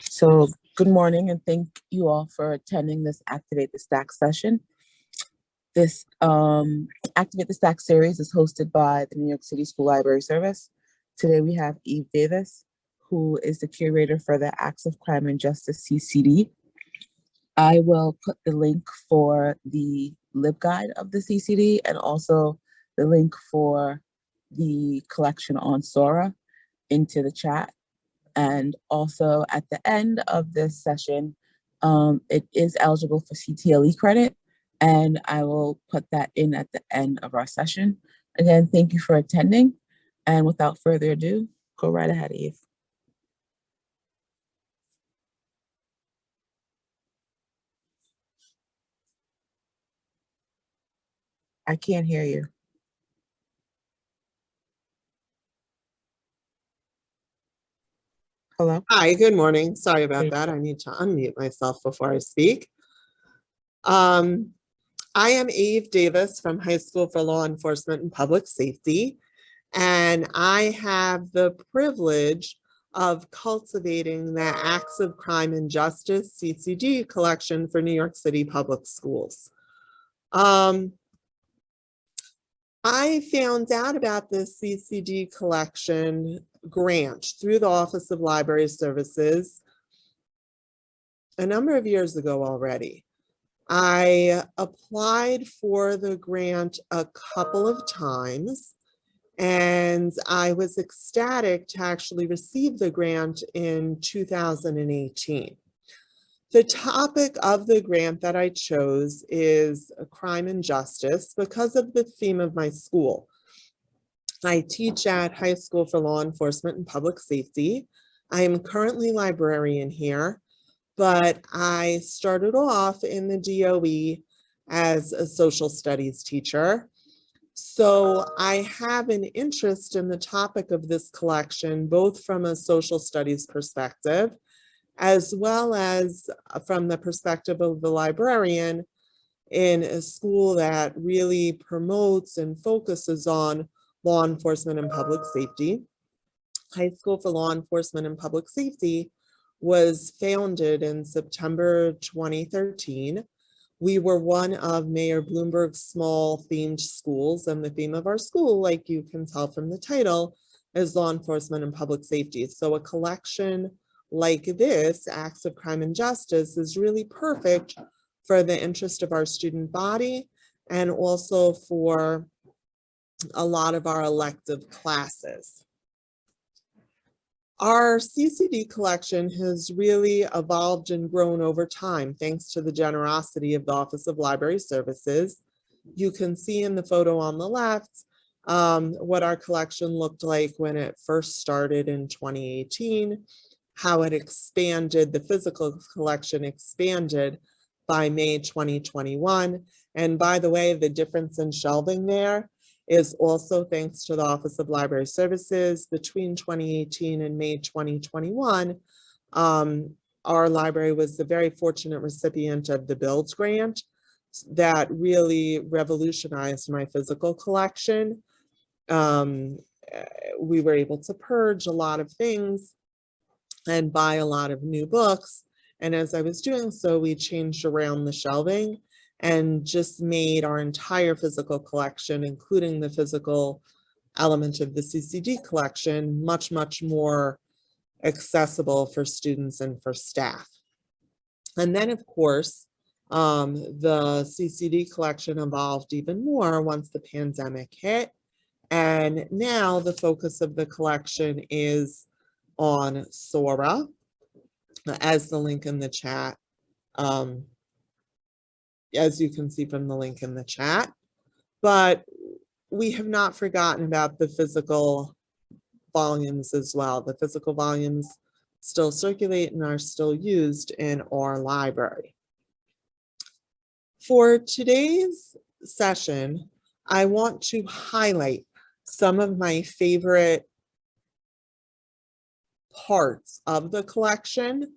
So good morning and thank you all for attending this Activate the Stack session. This um, Activate the Stack series is hosted by the New York City School Library Service. Today we have Eve Davis, who is the curator for the Acts of Crime and Justice CCD. I will put the link for the LibGuide of the CCD and also the link for the collection on Sora into the chat. And also at the end of this session, um, it is eligible for CTLE credit, and I will put that in at the end of our session. Again, thank you for attending. And without further ado, go right ahead, Eve. I can't hear you. Hello? Hi, good morning. Sorry about that. I need to unmute myself before I speak. Um, I am Eve Davis from High School for Law Enforcement and Public Safety, and I have the privilege of cultivating the Acts of Crime and Justice CCD collection for New York City Public Schools. Um, I found out about this CCD collection grant through the Office of Library Services a number of years ago already. I applied for the grant a couple of times and I was ecstatic to actually receive the grant in 2018. The topic of the grant that I chose is crime and justice because of the theme of my school. I teach at High School for Law Enforcement and Public Safety. I am currently librarian here, but I started off in the DOE as a social studies teacher. So I have an interest in the topic of this collection, both from a social studies perspective, as well as from the perspective of the librarian in a school that really promotes and focuses on law enforcement and public safety. High School for Law Enforcement and Public Safety was founded in September 2013. We were one of Mayor Bloomberg's small themed schools and the theme of our school, like you can tell from the title, is law enforcement and public safety. So a collection like this, Acts of Crime and Justice, is really perfect for the interest of our student body and also for a lot of our elective classes. Our CCD collection has really evolved and grown over time, thanks to the generosity of the Office of Library Services. You can see in the photo on the left um, what our collection looked like when it first started in 2018, how it expanded, the physical collection expanded by May 2021. And by the way, the difference in shelving there is also thanks to the Office of Library Services between 2018 and May 2021. Um, our library was the very fortunate recipient of the Build grant that really revolutionized my physical collection. Um, eh, we were able to purge a lot of things and buy a lot of new books. And as I was doing so, we changed around the shelving and just made our entire physical collection, including the physical element of the CCD collection, much, much more accessible for students and for staff. And then, of course, um, the CCD collection evolved even more once the pandemic hit. And now the focus of the collection is on Sora, as the link in the chat um, as you can see from the link in the chat. But we have not forgotten about the physical volumes as well. The physical volumes still circulate and are still used in our library. For today's session, I want to highlight some of my favorite parts of the collection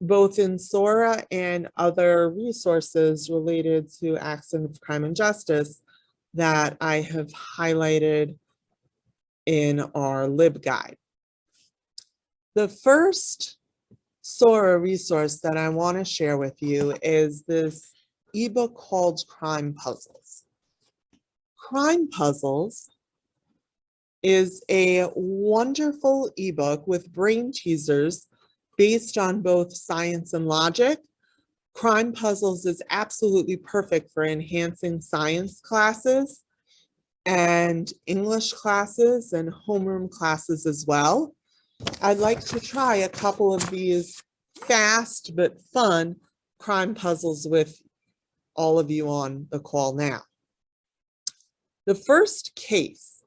both in SORA and other resources related to acts of crime and justice that I have highlighted in our LibGuide. The first Sora resource that I want to share with you is this ebook called Crime Puzzles. Crime Puzzles is a wonderful ebook with brain teasers based on both science and logic. Crime Puzzles is absolutely perfect for enhancing science classes and English classes and homeroom classes as well. I'd like to try a couple of these fast but fun crime puzzles with all of you on the call now. The first case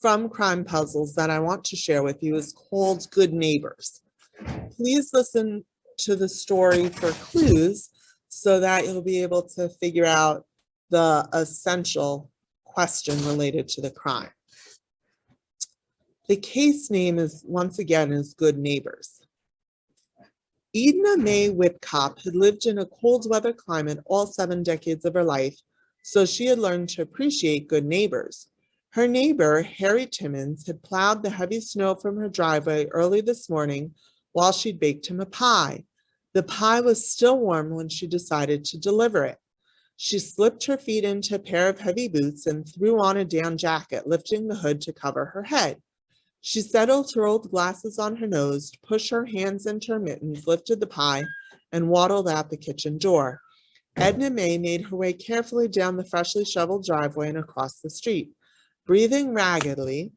from Crime Puzzles that I want to share with you is called Good Neighbors. Please listen to the story for clues so that you'll be able to figure out the essential question related to the crime. The case name is, once again, is Good Neighbors. Edna Mae Whitcop had lived in a cold weather climate all seven decades of her life, so she had learned to appreciate good neighbors. Her neighbor, Harry Timmons, had plowed the heavy snow from her driveway early this morning while she'd baked him a pie. The pie was still warm when she decided to deliver it. She slipped her feet into a pair of heavy boots and threw on a down jacket, lifting the hood to cover her head. She settled her old glasses on her nose, pushed her hands into her mittens, lifted the pie, and waddled out the kitchen door. Edna Mae made her way carefully down the freshly shoveled driveway and across the street. Breathing raggedly,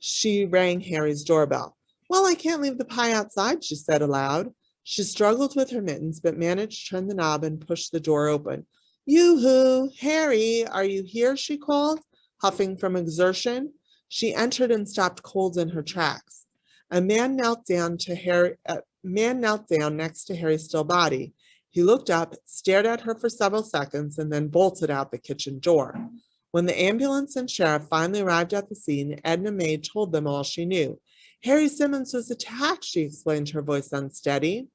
she rang Harry's doorbell. Well, I can't leave the pie outside, she said aloud. She struggled with her mittens, but managed to turn the knob and push the door open. Yoo-hoo, Harry, are you here? she called, huffing from exertion. She entered and stopped cold in her tracks. A man knelt down to Harry, a man knelt down next to Harry's still body. He looked up, stared at her for several seconds, and then bolted out the kitchen door. When the ambulance and sheriff finally arrived at the scene, Edna Mae told them all she knew. Harry Simmons was attacked, she explained, her voice unsteady.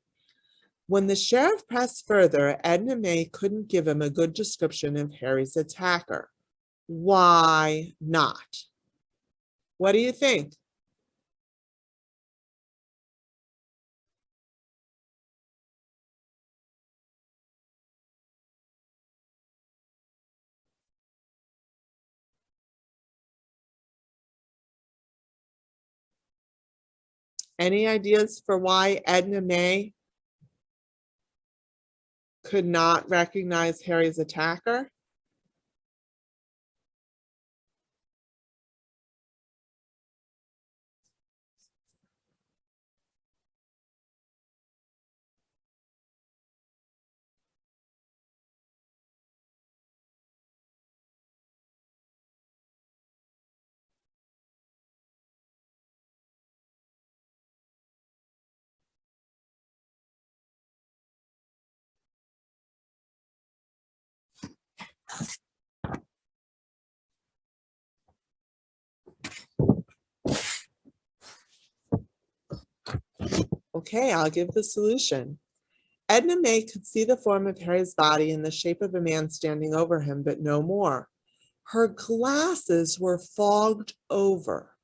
When the sheriff pressed further, Edna May couldn't give him a good description of Harry's attacker. Why not? What do you think? Any ideas for why Edna May could not recognize Harry's attacker? Okay, I'll give the solution. Edna May could see the form of Harry's body in the shape of a man standing over him, but no more. Her glasses were fogged over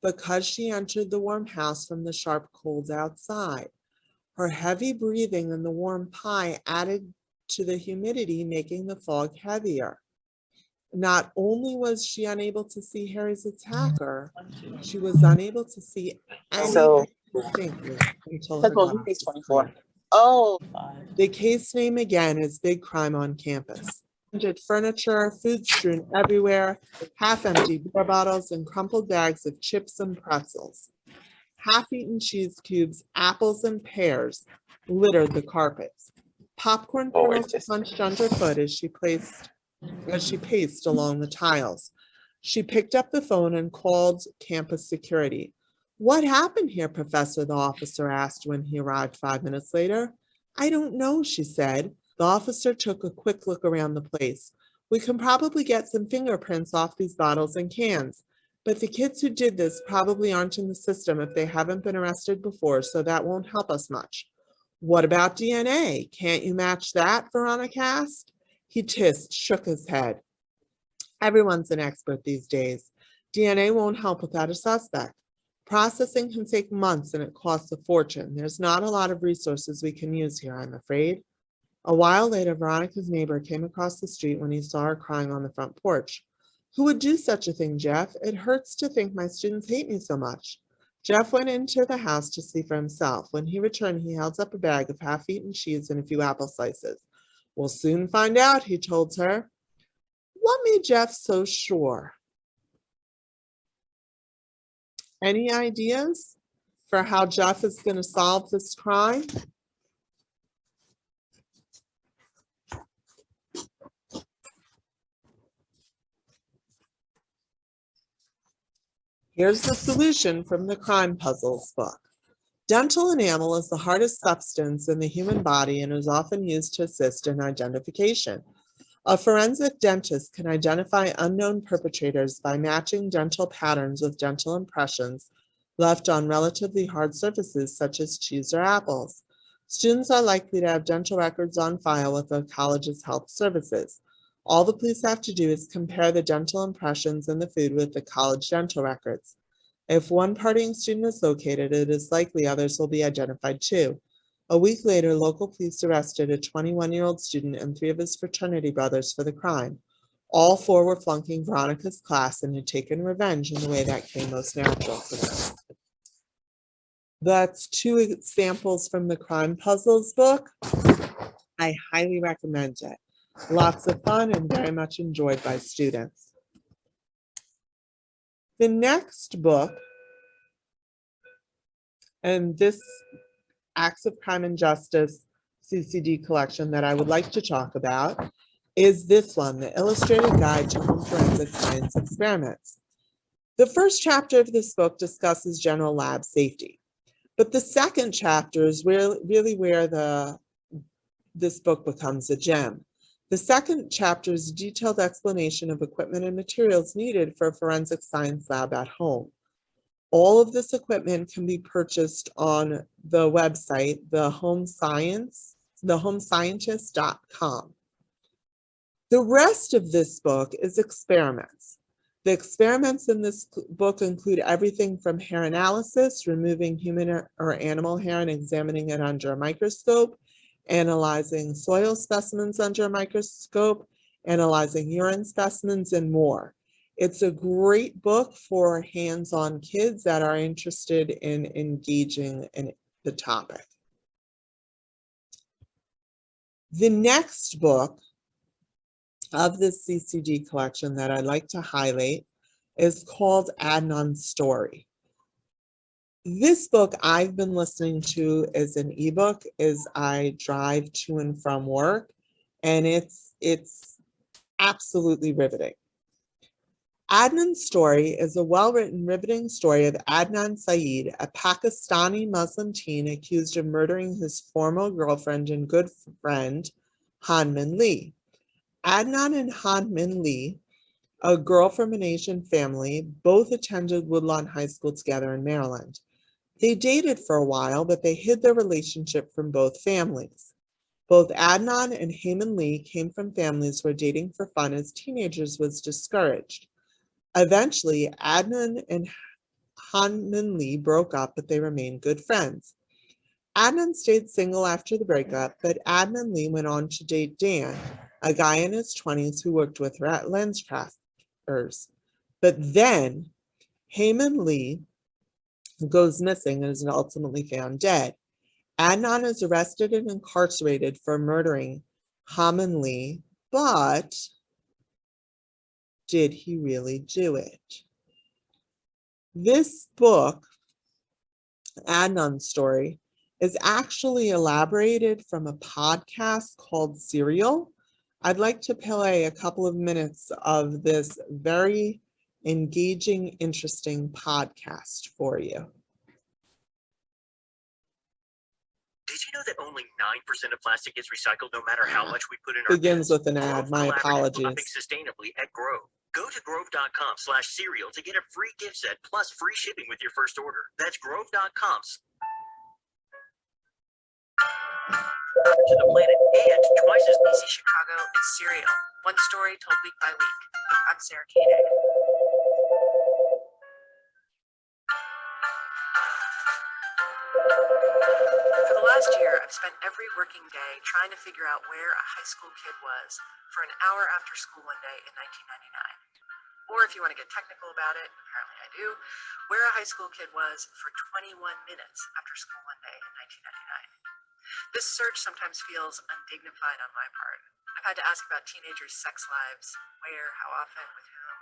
because she entered the warm house from the sharp cold outside. Her heavy breathing and the warm pie added to the humidity, making the fog heavier. Not only was she unable to see Harry's mm-hmm. attacker, she was unable to see So- anything distinctly until her That goes with glasses page were 24. Oh. The case name again is Big Crime on Campus. Haunted Furniture, food strewn everywhere, half-empty beer bottles and crumpled bags of chips and pretzels. Half-eaten cheese cubes, apples and pears littered the carpets. Popcorn Oh, kernels it's just- punched underfoot as she placed, as she paced along the tiles. She picked up the phone and called campus security. What happened here, Professor? The officer asked when he arrived five minutes later. I don't know, she said. The officer took a quick look around the place. We can probably get some fingerprints off these bottles and cans, but the kids who did this probably aren't in the system if they haven't been arrested before, so that won't help us much. What about DNA? Can't you match that? Veronica asked. He tissed, shook his head. Everyone's an expert these days. DNA won't help without a suspect. Processing can take months and it costs a fortune. There's not a lot of resources we can use here, I'm afraid. A while later, Veronica's neighbor came across the street when he saw her crying on the front porch. Who would do such a thing, Jeff? It hurts to think my students hate me so much. Jeff went into the house to see for himself. When he returned, he held up a bag of half-eaten cheese and a few apple slices. We'll soon find out, he told her. What made Jeff so sure? Any ideas for how Jeff is going to solve this crime? Here's the solution from the Crime Puzzles book. Dental enamel is the hardest substance in the human body and is often used to assist in identification. A forensic dentist can identify unknown perpetrators by matching dental patterns with dental impressions left on relatively hard surfaces such as cheese or apples. Students are likely to have dental records on file with the college's health services. All the police have to do is compare the dental impressions in the food with the college dental records. If one partying student is located, it is likely others will be identified too. A week later, local police arrested a 21-year-old student and three of his fraternity brothers for the crime. All four were flunking Veronica's class and had taken revenge in the way that came most natural to them. That's two examples from the Crime Puzzles book. I highly recommend it. Lots of fun and very much enjoyed by students. The next book, and this Acts of Crime and Justice CCD collection that I would like to talk about is this one, The Illustrated Guide to Home Forensic Science Experiments. The first chapter of this book discusses general lab safety, but the second chapter is where, really where the this book becomes a gem. The second chapter is a detailed explanation of equipment and materials needed for a forensic science lab at home. All of this equipment can be purchased on the website, the home science, thehomescientist.com. The rest of this book is experiments. The experiments in this book include everything from hair analysis, removing human or animal hair and examining it under a microscope, analyzing soil specimens under a microscope, analyzing urine specimens, and more. It's a great book for hands-on kids that are interested in engaging in the topic. The next book of this CCD collection that I'd like to highlight is called Adnan's Story. This book I've been listening to as an ebook as I drive to and from work, and it's it's absolutely riveting. Adnan's story is a well-written, riveting story of Adnan Syed, a Pakistani Muslim teen accused of murdering his former girlfriend and good friend, Hae Min Lee. Adnan and Hae Min Lee, a girl from an Asian family, both attended Woodlawn High School together in Maryland. They dated for a while, but they hid their relationship from both families. Both Adnan and Hae Min Lee came from families where dating for fun as teenagers was discouraged. Eventually, Adnan and Hae Min Lee broke up, but they remained good friends. Adnan stayed single after the breakup, but Adnan Lee went on to date Dan, a guy in his 20s who worked with her at LensCrafters. But then Hae Min Lee goes missing and is ultimately found dead. Adnan is arrested and incarcerated for murdering Hae Min Lee, but did he really do it? This book, Adnan's story, is actually elaborated from a podcast called Serial. I'd like to play a couple of minutes of this very engaging, interesting podcast for you. Did you know that only 9% of plastic gets recycled no matter how much we put in our Begins with an ad, my apologies. Sustainably at Grove. Go to grove.com slash serial to get a free gift set plus free shipping with your first order. That's grove.com to the planet and twice as Chicago is Serial, one story told week by week. I'm Sarah Koenig. For the last year, I've spent every working day trying to figure out where a high school kid was for an hour after school one day in 1999. Or if you want to get technical about it, apparently I do, where a high school kid was for 21 minutes after school one day in 1999. This search sometimes feels undignified on my part. I've had to ask about teenagers' sex lives, where, how often, with whom,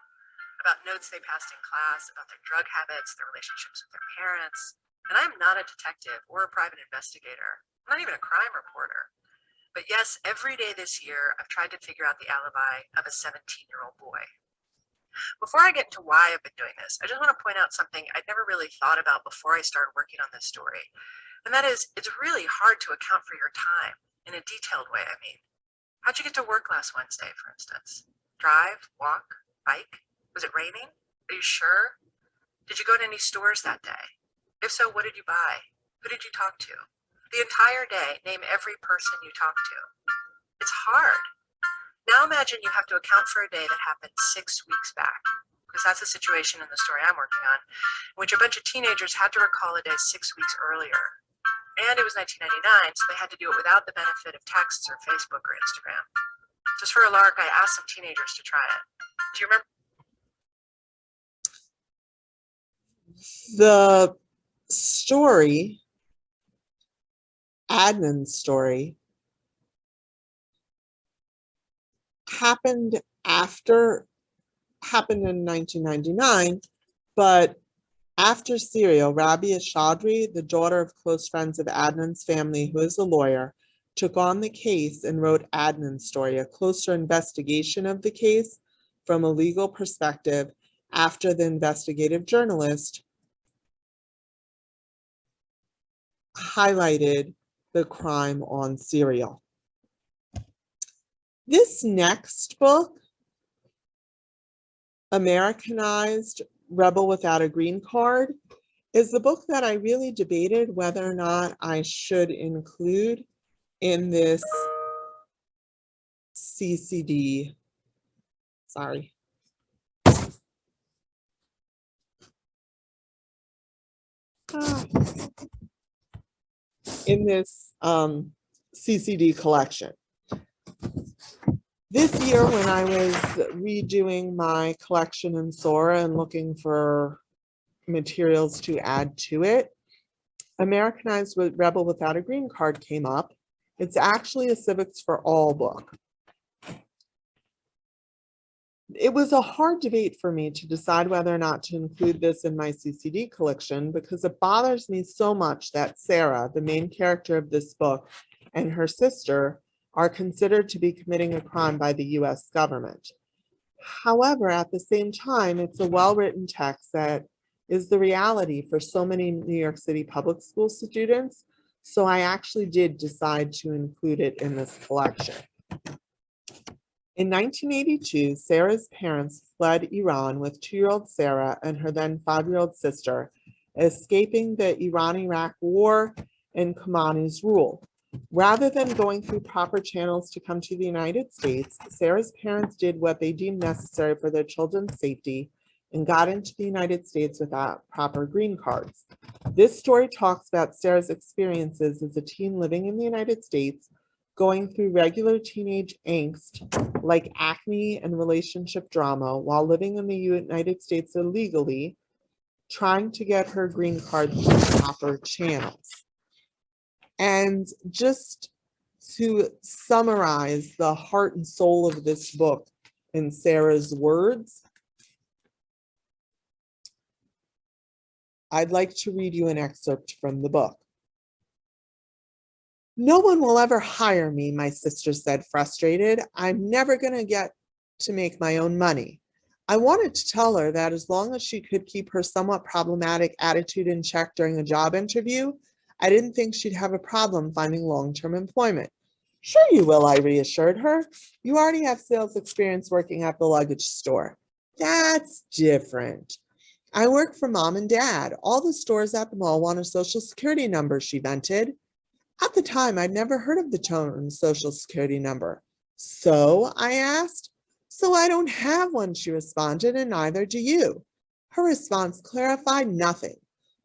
about notes they passed in class, about their drug habits, their relationships with their parents. And I'm not a detective or a private investigator. I'm not even a crime reporter. But yes, every day this year, I've tried to figure out the alibi of a 17 year old boy. Before I get into why I've been doing this, I just want to point out something I'd never really thought about before I started working on this story. And that is, it's really hard to account for your time in a detailed way, I mean. How'd you get to work last Wednesday, for instance? Drive, walk, bike? Was it raining? Are you sure? Did you go to any stores that day? If so, what did you buy? Who did you talk to? The entire day, name every person you talked to. It's hard. Now imagine you have to account for a day that happened six weeks back, because that's the situation in the story I'm working on, in which a bunch of teenagers had to recall a day six weeks earlier. And it was 1999, so they had to do it without the benefit of texts or Facebook or Instagram. Just for a lark, I asked some teenagers to try it. Do you remember? The story, Adnan's story, happened after, happened in 1999, but after Serial, Rabia Chaudhry, the daughter of close friends of Adnan's family, who is a lawyer, took on the case and wrote Adnan's story, a closer investigation of the case from a legal perspective after the investigative journalist highlighted the crime on Serial. This next book, Americanized Rebel Without a Green Card, is the book that I really debated whether or not I should include in this CCD. Sorry. Ah. In this um, CCD collection. This year, when I was redoing my collection in Sora and looking for materials to add to it, Americanized Rebel Without a Green Card came up. It's actually a Civics for All book. It was a hard debate for me to decide whether or not to include this in my CCD collection because it bothers me so much that Sarah, the main character of this book, and her sister are considered to be committing a crime by the US government. However, at the same time, it's a well-written text that is the reality for so many New York City public school students. So I actually did decide to include it in this collection. In 1982, Sarah's parents fled Iran with two-year-old Sarah and her then five-year-old sister, escaping the Iran-Iraq war and Khomeini's rule. Rather than going through proper channels to come to the United States, Sarah's parents did what they deemed necessary for their children's safety and got into the United States without proper green cards. This story talks about Sarah's experiences as a teen living in the United States, going through regular teenage angst like acne and relationship drama while living in the United States illegally, trying to get her green card through proper channels. And just to summarize the heart and soul of this book in Sarah's words, I'd like to read you an excerpt from the book. No one will ever hire me, my sister said, frustrated. I'm never going to get to make my own money. I wanted to tell her that as long as she could keep her somewhat problematic attitude in check during a job interview, I didn't think she'd have a problem finding long-term employment. Sure you will, I reassured her. You already have sales experience working at the luggage store. That's different. I work for mom and dad. All the stores at the mall want a social security number, she vented. At the time, I'd never heard of the term social security number. So, I asked. So I don't have one, she responded, and neither do you. Her response clarified nothing.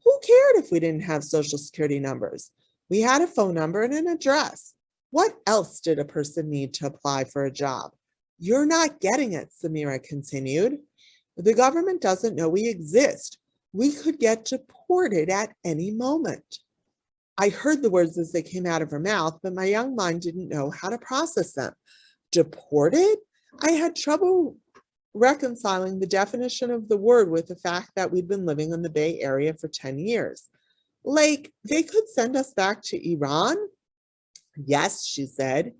Who cared if we didn't have social security numbers? We had a phone number and an address. What else did a person need to apply for a job? You're not getting it, Samira continued. The government doesn't know we exist. We could get deported at any moment. I heard the words as they came out of her mouth, but my young mind didn't know how to process them. Deported? I had trouble reconciling the definition of the word with the fact that we'd been living in the Bay Area for 10 years. Like, they could send us back to Iran? Yes, she said.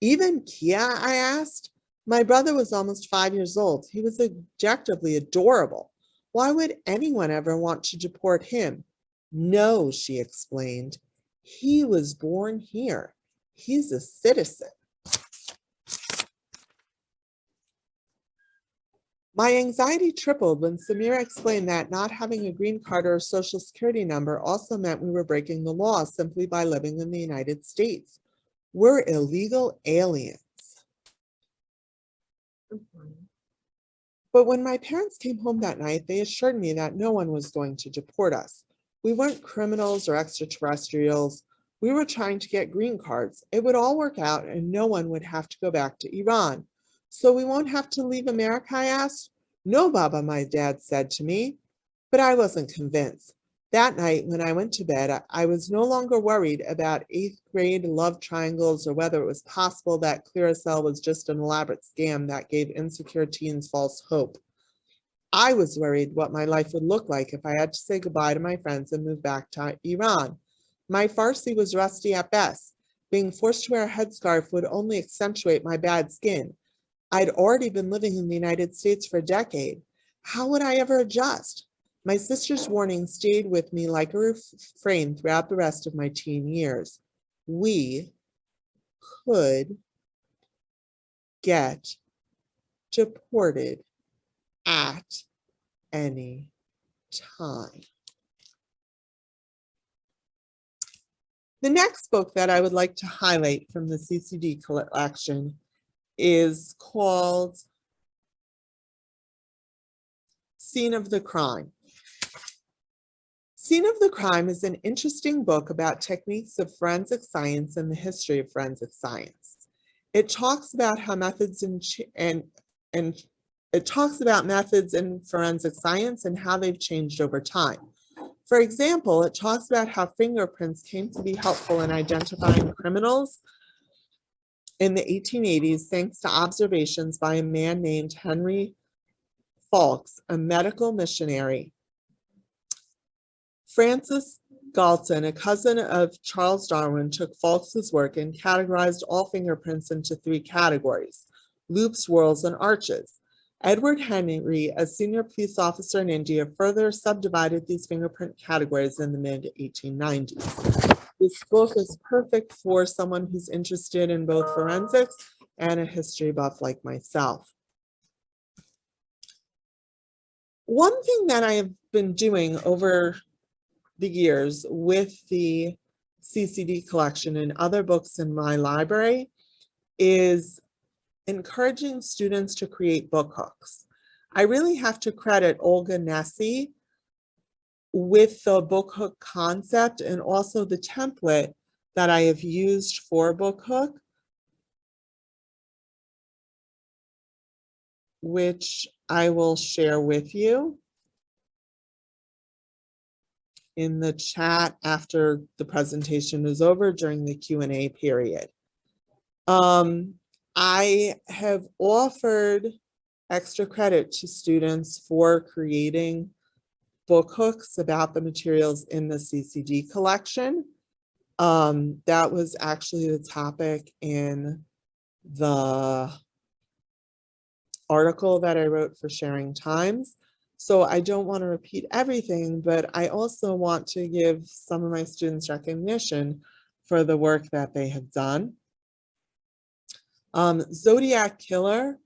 Even Kia, I asked. My brother was almost five years old. He was objectively adorable. Why would anyone ever want to deport him? No, she explained. He was born here. He's a citizen. My anxiety tripled when Samira explained that not having a green card or a social security number also meant we were breaking the law simply by living in the United States. We're illegal aliens. But when my parents came home that night, they assured me that no one was going to deport us. We weren't criminals or extraterrestrials. We were trying to get green cards. It would all work out and no one would have to go back to Iran. So we won't have to leave America, I asked. No, Baba, my dad said to me, but I wasn't convinced. That night when I went to bed, I- was no longer worried about eighth grade love triangles or whether it was possible that Clearasil was just an elaborate scam that gave insecure teens false hope. I was worried what my life would look like if I had to say goodbye to my friends and move back to Iran. My Farsi was rusty at best. Being forced to wear a headscarf would only accentuate my bad skin. I'd already been living in the United States for a decade. How would I ever adjust? My sister's warning stayed with me like a refrain throughout the rest of my teen years. We could get deported at any time. The next book that I would like to highlight from the CCD collection is called Scene of the Crime. Scene of the Crime is an interesting book about techniques of forensic science and the history of forensic science. It talks about how methods and, and, and it talks about methods in forensic science and how they've changed over time. For example, it talks about how fingerprints came to be helpful in identifying criminals in the 1880s thanks to observations by a man named Henry Faulds, a medical missionary. Francis Galton, a cousin of Charles Darwin, took Faulds's work and categorized all fingerprints into three categories, loops, whorls, and arches. Edward Henry, a senior police officer in India, further subdivided these fingerprint categories in the mid-1890s. This book is perfect for someone who's interested in both forensics and a history buff like myself. One thing that I have been doing over the years with the CCD collection and other books in my library is encouraging students to create book hooks. I really have to credit Olga Nesi with the book hook concept and also the template that I have used for book hook, which I will share with you in the chat after the presentation is over during the Q&A period. Um, I have offered extra credit to students for creating book hooks about the materials in the CCD collection. Um, that was actually the topic in the article that I wrote for Sharing Times. So I don't want to repeat everything, but I also want to give some of my students recognition for the work that they have done. Um, Zodiac Killer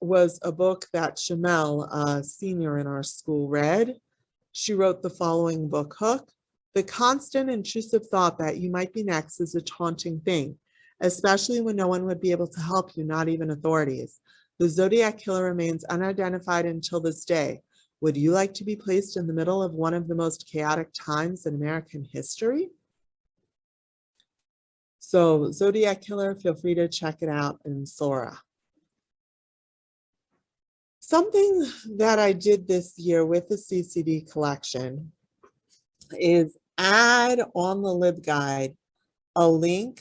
was a book that Shamel, a senior in our school, read. She wrote the following book hook. The constant intrusive thought that you might be next is a taunting thing, especially when no one would be able to help you, not even authorities. The Zodiac Killer remains unidentified until this day. Would you like to be placed in the middle of one of the most chaotic times in American history? So Zodiac Killer, feel free to check it out in Sora. Something that I did this year with the CCD collection is add on the LibGuide a link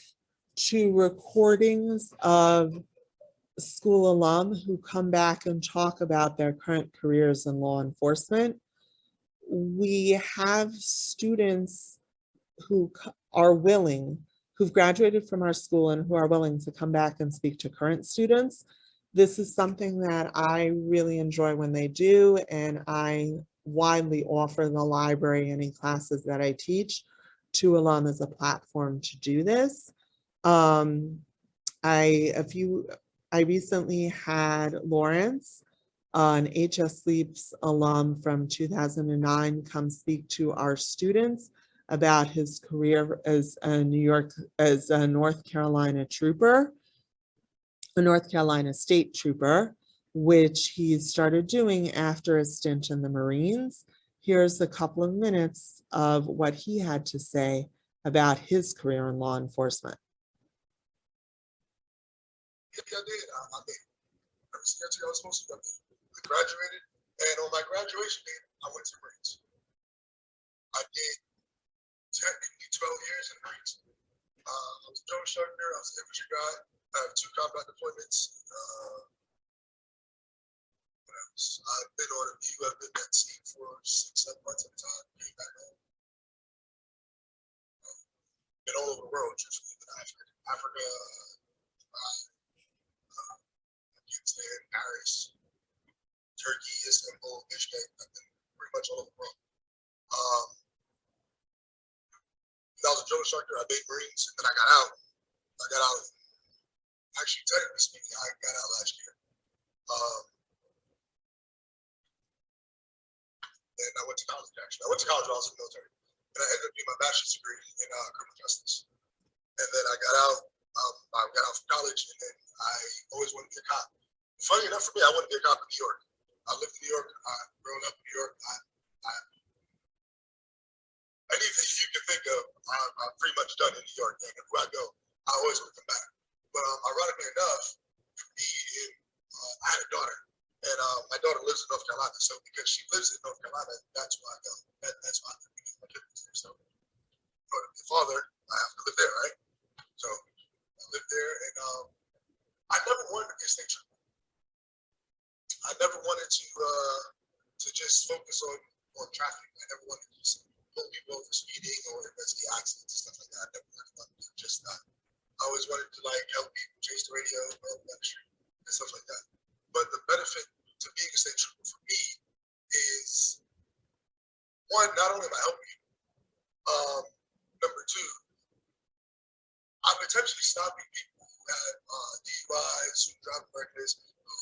to recordings of school alum who come back and talk about their current careers in law enforcement. We have students who are willing, who've graduated from our school and who are willing to come back and speak to current students. This is something that I really enjoy when they do, and I widely offer the library any classes that I teach to alum as a platform to do this. Um, I, a few, I recently had Lawrence, an HSLEPS alum from 2009, come speak to our students about his career as a New York, as a North Carolina trooper, a North Carolina State Trooper, which he started doing after a stint in the Marines. Here's a couple of minutes of what he had to say about his career in law enforcement. I did. I, mean, I was supposed to. Graduated, and on my graduation day, I went to Marines. I did technically 12 years in Marines. Uh, I was a drone instructor. I was an infantry guy. I have two combat deployments. Uh, what else? I've been on a VU. I've been at sea for six, seven months at a time. Came back home. Um, been all over the world, truthfully. Been Africa, Africa, uh, Afghanistan, Paris, Turkey, Istanbul, Bishkek, I've been pretty much all over the world. Um, I was a drill instructor, I made Marines, and then I got out. I got out, actually, technically speaking, I got out last year. Um, and I went to college, actually. I went to college while I was in the military. And I ended up getting my bachelor's degree in uh, criminal justice. And then I got out, um, I got out from college, and then I always wanted to be a cop. Funny enough for me, I wanted to be a cop in New York. I lived in New York. I grew up in New York. I, I, anything you can think of, I, I've pretty much done in New York. And where I go, I always to come back. But um, ironically enough, me and uh, I had a daughter, and uh, my daughter lives in North Carolina. So because she lives in North Carolina, that's why I go. That, that's why I live there. So, but the father, I have to live there, right? So I lived there, and um, I never wanted a trooper. I never wanted to uh, to just focus on on traffic. I never wanted to just pull people over speeding or investigate accidents and stuff like that. Wanted to just that. I always wanted to like help people change the radio, help down and stuff like that. But the benefit to being a state trooper for me is one, not only am I helping you, um, number two, I'm potentially stopping people who have uh, DUIs, who drive reckless, who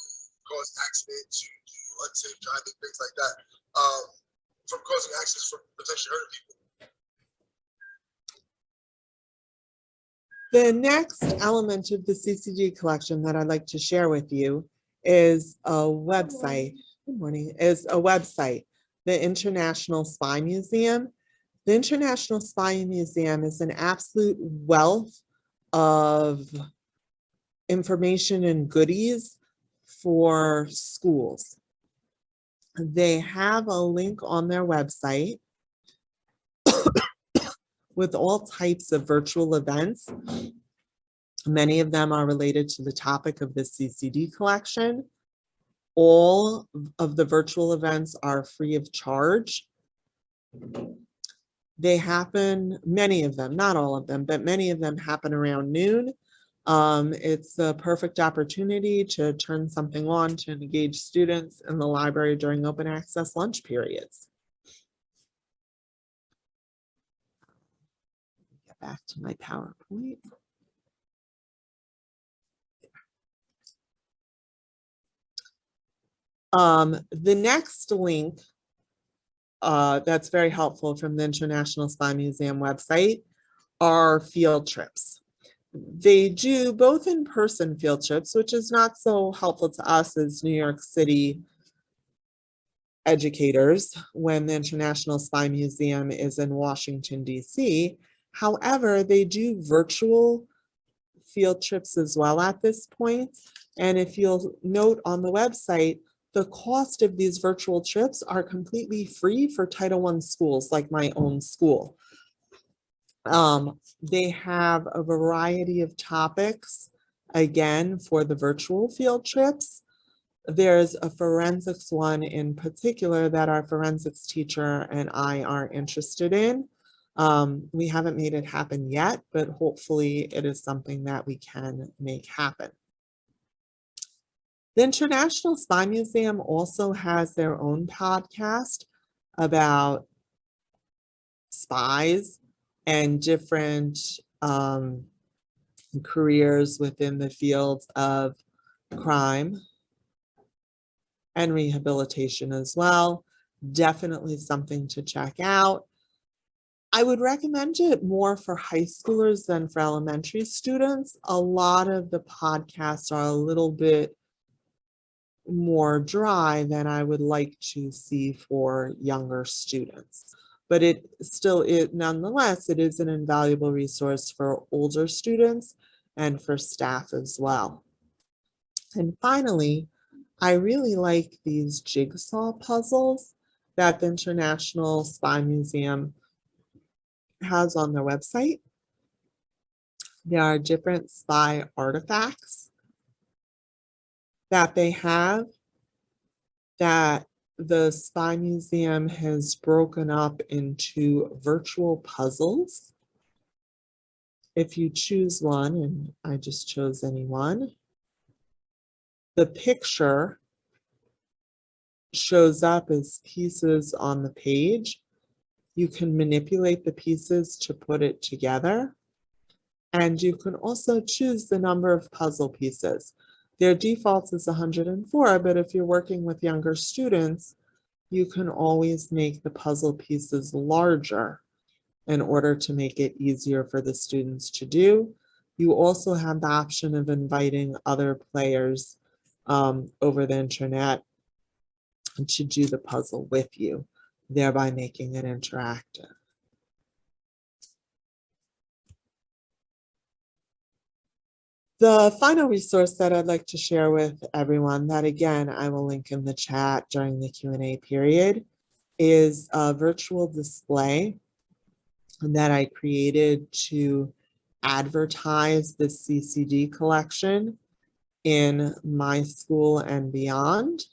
cause accidents, who do unsafe driving, things like that, um, from causing accidents, from potentially hurting people. The next element of the CCD collection that I'd like to share with you is a website. Good morning. Is a website, the International Spy Museum. The International Spy Museum is an absolute wealth of information and goodies for schools. They have a link on their website with all types of virtual events. Many of them are related to the topic of the CCD collection. All of the virtual events are free of charge. They happen, many of them, not all of them, but many of them happen around noon. Um, it's a perfect opportunity to turn something on to engage students in the library during open access lunch periods. Get back to my PowerPoint. Um, the next link uh, that's very helpful from the International Spy Museum website are field trips. They do both in-person field trips, which is not so helpful to us as New York City educators when the International Spy Museum is in Washington DC. However, they do virtual field trips as well at this point. And if you'll note on the website, the cost of these virtual trips are completely free for Title I schools like my own school. Um, they have a variety of topics, again, for the virtual field trips. There's a forensics one in particular that our forensics teacher and I are interested in. Um, we haven't made it happen yet, but hopefully it is something that we can make happen. The International Spy Museum also has their own podcast about spies and different um, careers within the fields of crime and rehabilitation as well. Definitely something to check out. I would recommend it more for high schoolers than for elementary students. A lot of the podcasts are a little bit more dry than I would like to see for younger students. But it still, it nonetheless, it is an invaluable resource for older students and for staff as well. And finally, I really like these jigsaw puzzles that the International Spy Museum has on their website. There are different spy artifacts that they have that the Spy Museum has broken up into virtual puzzles. If you choose one, and I just chose any one, the picture shows up as pieces on the page you can manipulate the pieces to put it together. And you can also choose the number of puzzle pieces. Their default is 104, but if you're working with younger students, you can always make the puzzle pieces larger in order to make it easier for the students to do. You also have the option of inviting other players um, over the internet to do the puzzle with you thereby making it interactive. The final resource that I'd like to share with everyone that again, I will link in the chat during the Q&A period is a virtual display that I created to advertise the CCD collection in my school and beyond.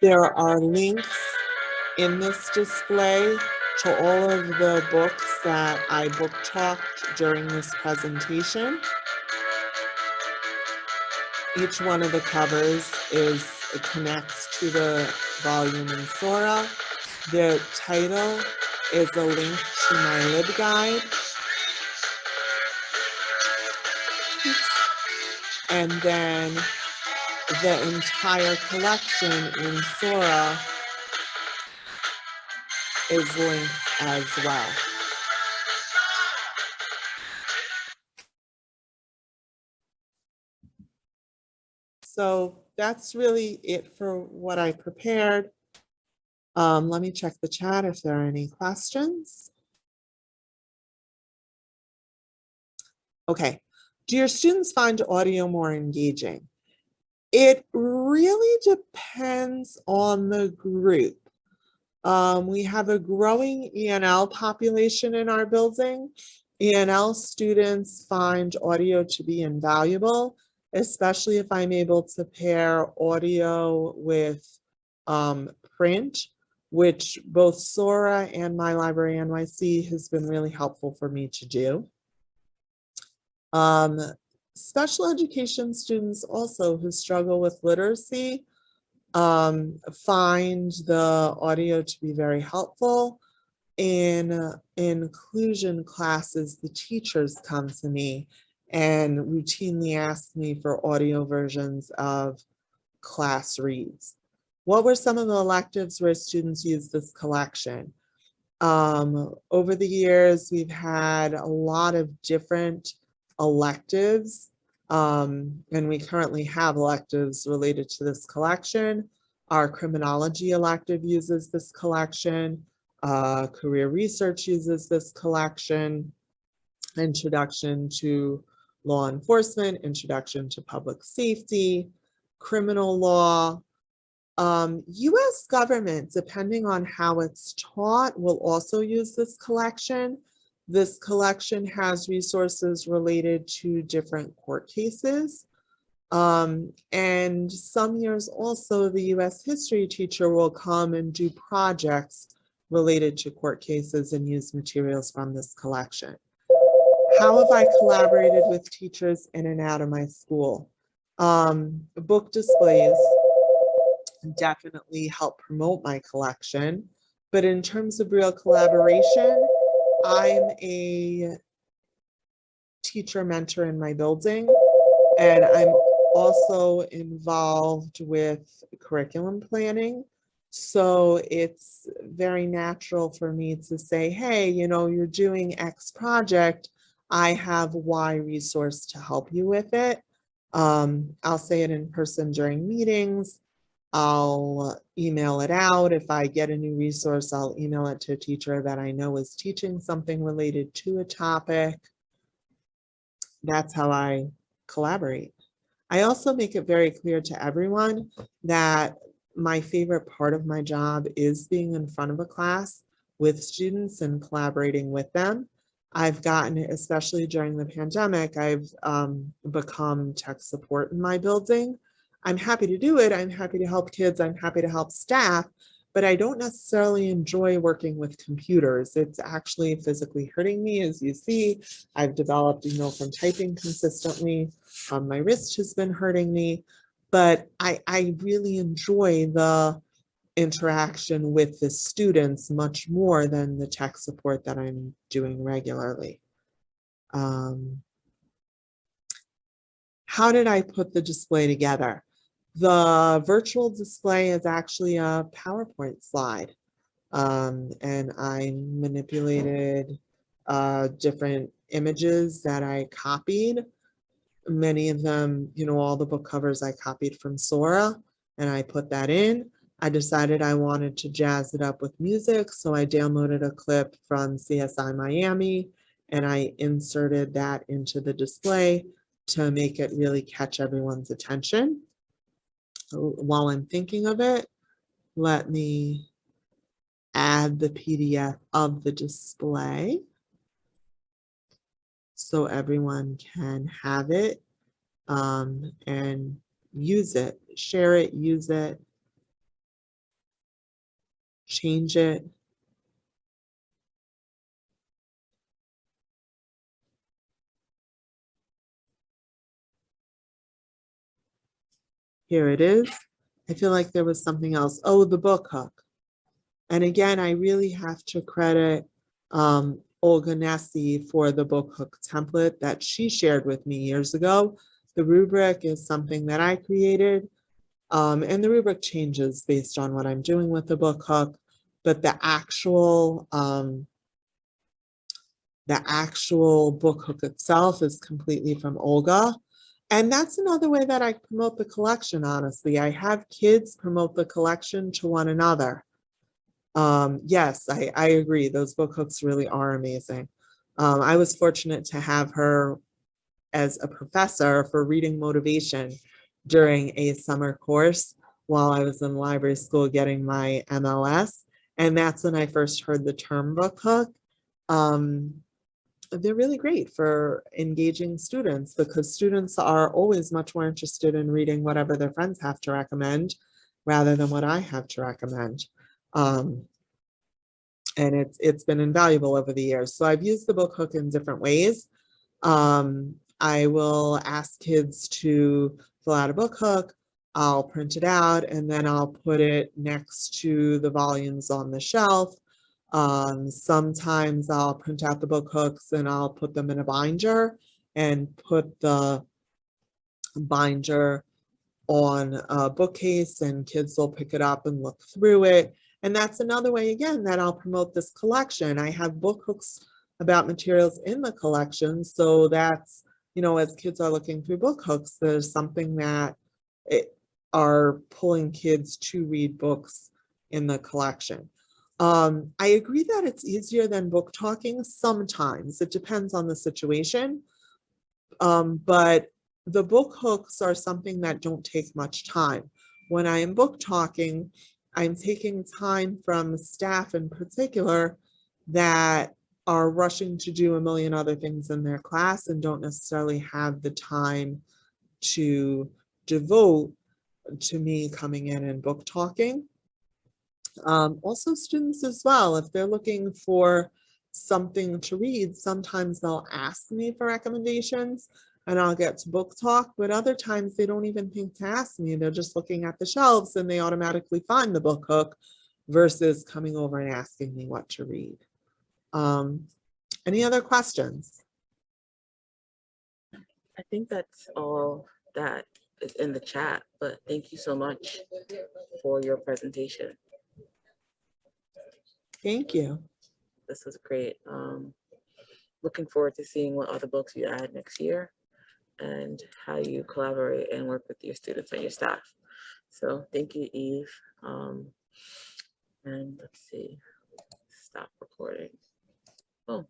There are links in this display to all of the books that I book talked during this presentation. Each one of the covers is connects to the volume in Sora. The title is a link to my LibGuide. And then the entire collection in Sora is linked as well. So that's really it for what I prepared. Um, let me check the chat if there are any questions. Okay, do your students find audio more engaging? It really depends on the group. Um, we have a growing ENL population in our building. ENL students find audio to be invaluable, especially if I'm able to pair audio with um, print, which both Sora and My Library NYC has been really helpful for me to do. Um, special education students also who struggle with literacy um, find the audio to be very helpful. In uh, inclusion classes, the teachers come to me and routinely ask me for audio versions of class reads. What were some of the electives where students used this collection? Um, over the years, we've had a lot of different electives. Um, and we currently have electives related to this collection. Our criminology elective uses this collection. Uh, career research uses this collection. Introduction to law enforcement, introduction to public safety, criminal law. Um, US government, depending on how it's taught, will also use this collection. This collection has resources related to different court cases. Um, and some years also the US history teacher will come and do projects related to court cases and use materials from this collection. How have I collaborated with teachers in and out of my school? Um, book displays definitely help promote my collection. But in terms of real collaboration, I'm a teacher mentor in my building, and I'm also involved with curriculum planning. So it's very natural for me to say, hey, you know, you're doing X project. I have Y resource to help you with it. Um, I'll say it in person during meetings. I'll email it out. If I get a new resource, I'll email it to a teacher that I know is teaching something related to a topic. That's how I collaborate. I also make it very clear to everyone that my favorite part of my job is being in front of a class with students and collaborating with them. I've gotten, especially during the pandemic, I've um, become tech support in my building. I'm happy to do it. I'm happy to help kids. I'm happy to help staff, but I don't necessarily enjoy working with computers. It's actually physically hurting me, as you see. I've developed, you know, from typing consistently. Um, my wrist has been hurting me, but I, I really enjoy the interaction with the students much more than the tech support that I'm doing regularly. Um, how did I put the display together? The virtual display is actually a PowerPoint slide. Um, and I manipulated uh, different images that I copied. Many of them, you know, all the book covers I copied from Sora and I put that in. I decided I wanted to jazz it up with music, so I downloaded a clip from CSI Miami and I inserted that into the display to make it really catch everyone's attention. So while I'm thinking of it, let me add the PDF of the display so everyone can have it um, and use it, share it, use it, change it. Here it is. I feel like there was something else. Oh, the book hook. And again, I really have to credit um, Olga Nesi for the book hook template that she shared with me years ago. The rubric is something that I created um, and the rubric changes based on what I'm doing with the book hook, but the actual um, the actual book hook itself is completely from Olga. And that's another way that I promote the collection, honestly. I have kids promote the collection to one another. Um, yes, I, I agree. Those book hooks really are amazing. Um, I was fortunate to have her as a professor for reading motivation during a summer course while I was in library school getting my MLS. And that's when I first heard the term book hook. Um, they're really great for engaging students because students are always much more interested in reading whatever their friends have to recommend rather than what I have to recommend. Um, and it's it's been invaluable over the years. So I've used the book hook in different ways. Um, I will ask kids to fill out a book hook. I'll print it out and then I'll put it next to the volumes on the shelf. Um, sometimes I'll print out the book hooks and I'll put them in a binder and put the binder on a bookcase and kids will pick it up and look through it. And that's another way, again, that I'll promote this collection. I have book hooks about materials in the collection. So that's, you know, as kids are looking through book hooks, there's something that it, are pulling kids to read books in the collection. Um, I agree that it's easier than book talking sometimes. It depends on the situation. Um, but the book hooks are something that don't take much time. When I am book talking, I'm taking time from staff in particular that are rushing to do a million other things in their class and don't necessarily have the time to devote to me coming in and book talking. Um, also students as well, if they're looking for something to read, sometimes they'll ask me for recommendations and I'll get to book talk, but other times they don't even think to ask me. They're just looking at the shelves and they automatically find the book hook versus coming over and asking me what to read. Um, any other questions? I think that's all that is in the chat, but thank you so much for your presentation. Thank you. This was great. Um, looking forward to seeing what other books you add next year and how you collaborate and work with your students and your staff. So thank you, Eve. Um, and let's see, stop recording. Oh,